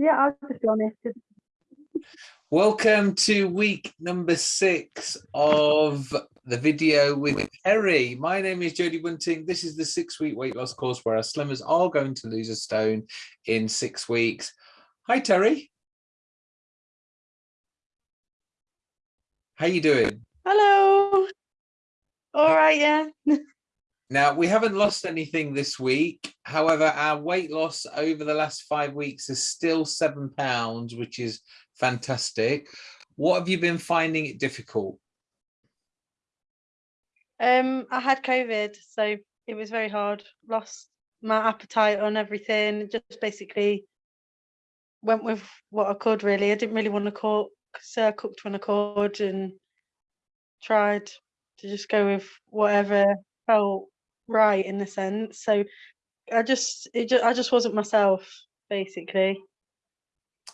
Yeah, I'll just be honest. Welcome to week number six of the video with Terry. My name is Jodie Bunting. This is the six week weight loss course where our slimmers are going to lose a stone in six weeks. Hi, Terry. How you doing? Hello. All right, yeah. Now, we haven't lost anything this week. However, our weight loss over the last five weeks is still seven pounds, which is fantastic. What have you been finding it difficult? Um, I had COVID, so it was very hard. Lost my appetite on everything. Just basically went with what I could. Really, I didn't really want to cook, so I cooked when I could and tried to just go with whatever felt right in a sense. So I just it just I just wasn't myself basically.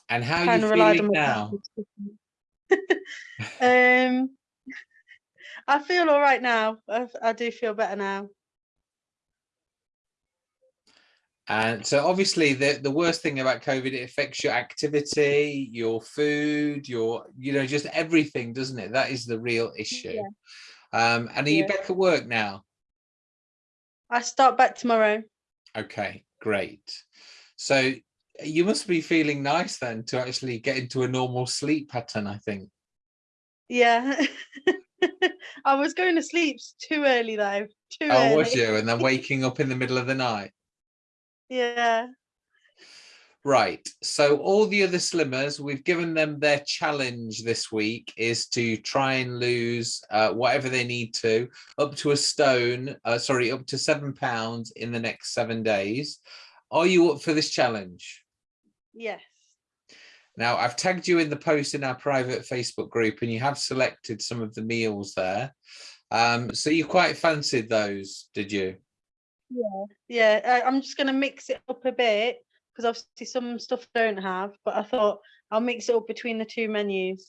And how are you feeling now? um I feel all right now. I, I do feel better now. And so obviously the, the worst thing about COVID, it affects your activity, your food, your, you know, just everything, doesn't it? That is the real issue. Yeah. Um, and are yeah. you back at work now? I start back tomorrow. Okay, great. So you must be feeling nice then to actually get into a normal sleep pattern, I think. Yeah. I was going to sleep too early though. Too oh, early. was you? And then waking up in the middle of the night. Yeah. Right, so all the other slimmers, we've given them their challenge this week is to try and lose uh, whatever they need to, up to a stone, uh, sorry, up to seven pounds in the next seven days. Are you up for this challenge? Yes. Now, I've tagged you in the post in our private Facebook group and you have selected some of the meals there. Um, so you quite fancied those, did you? Yeah, yeah. I'm just going to mix it up a bit because obviously some stuff I don't have, but I thought I'll mix it up between the two menus.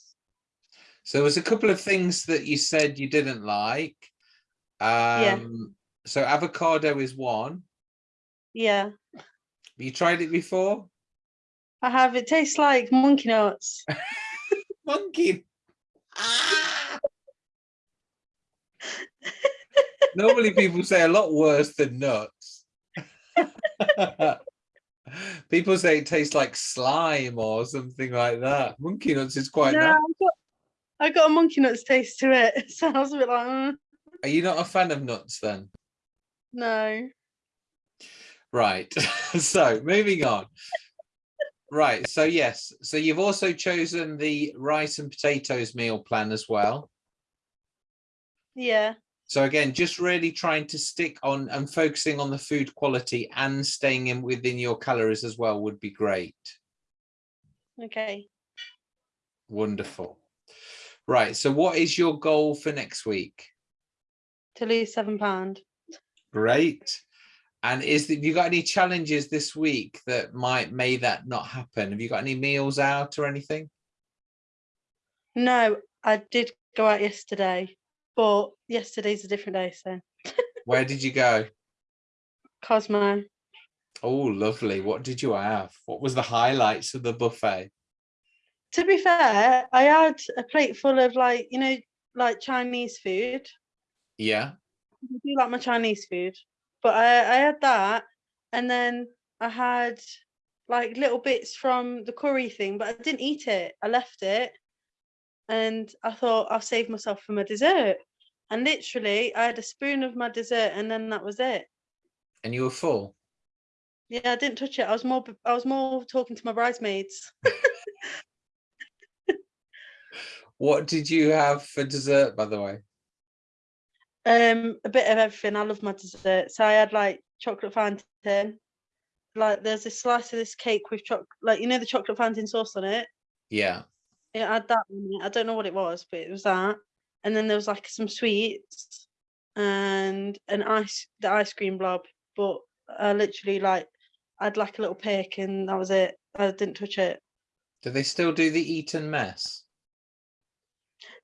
So there was a couple of things that you said you didn't like. Um, yeah. So avocado is one. Yeah. Have you tried it before? I have. It tastes like monkey nuts. monkey. Ah! Normally people say a lot worse than nuts. People say it tastes like slime or something like that. Monkey nuts is quite no, nice. I got, I got a monkey nuts taste to it. So I was a bit like, mm. Are you not a fan of nuts then? No. Right. so moving on. right. So yes. So you've also chosen the rice and potatoes meal plan as well. Yeah. So again, just really trying to stick on and focusing on the food quality and staying in within your calories as well would be great. Okay. Wonderful. Right. So what is your goal for next week? To lose seven pound. Great. And is have you got any challenges this week that might may that not happen? Have you got any meals out or anything? No, I did go out yesterday but yesterday's a different day, so. Where did you go? Cosmo. Oh, lovely. What did you have? What was the highlights of the buffet? To be fair, I had a plate full of like, you know, like Chinese food. Yeah. I do like my Chinese food, but I, I had that and then I had like little bits from the curry thing, but I didn't eat it. I left it and I thought I'll save myself for my dessert. And literally, I had a spoon of my dessert, and then that was it. And you were full. Yeah, I didn't touch it. I was more. I was more talking to my bridesmaids. what did you have for dessert, by the way? Um, a bit of everything. I love my dessert. So I had like chocolate fountain. Like there's a slice of this cake with chocolate, like you know the chocolate fountain sauce on it. Yeah. It had that I don't know what it was, but it was that. And then there was like some sweets and an ice, the ice cream blob. But I literally like, I'd like a little pick and that was it. I didn't touch it. Do they still do the Eton mess?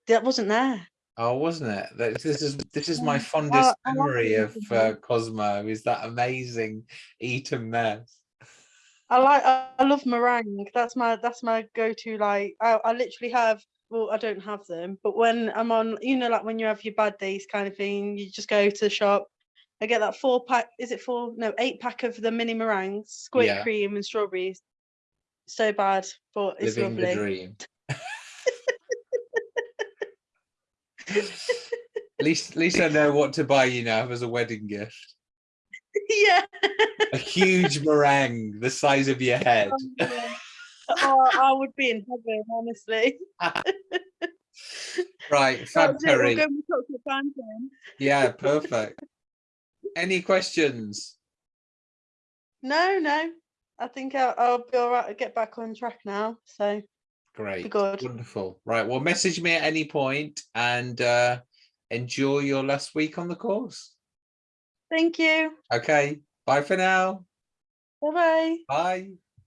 That wasn't there. Oh, wasn't it? This is this is my fondest memory of uh, Cosmo. Is that amazing Eton mess? I like I, I love meringue. That's my that's my go-to. Like I, I literally have. Well, I don't have them, but when I'm on, you know, like when you have your bad days kind of thing, you just go to the shop. I get that four pack. Is it four? No, eight pack of the mini meringues, squirt Yeah. cream and strawberries. So bad, but it's Living the dream. At least, at least I know what to buy you now as a wedding gift. yeah. A huge meringue the size of your head. Oh, yeah. Oh, I would be in heaven, honestly. Right, Fab it, we'll Terry. go with chocolate fountain. Yeah, perfect. Any questions? No, no. I think I'll, I'll be all right. I'll get back on track now. So Great. good. Wonderful. Right. Well, message me at any point and uh, enjoy your last week on the course. thank you. Okay. Bye for now. Bye bye. Bye.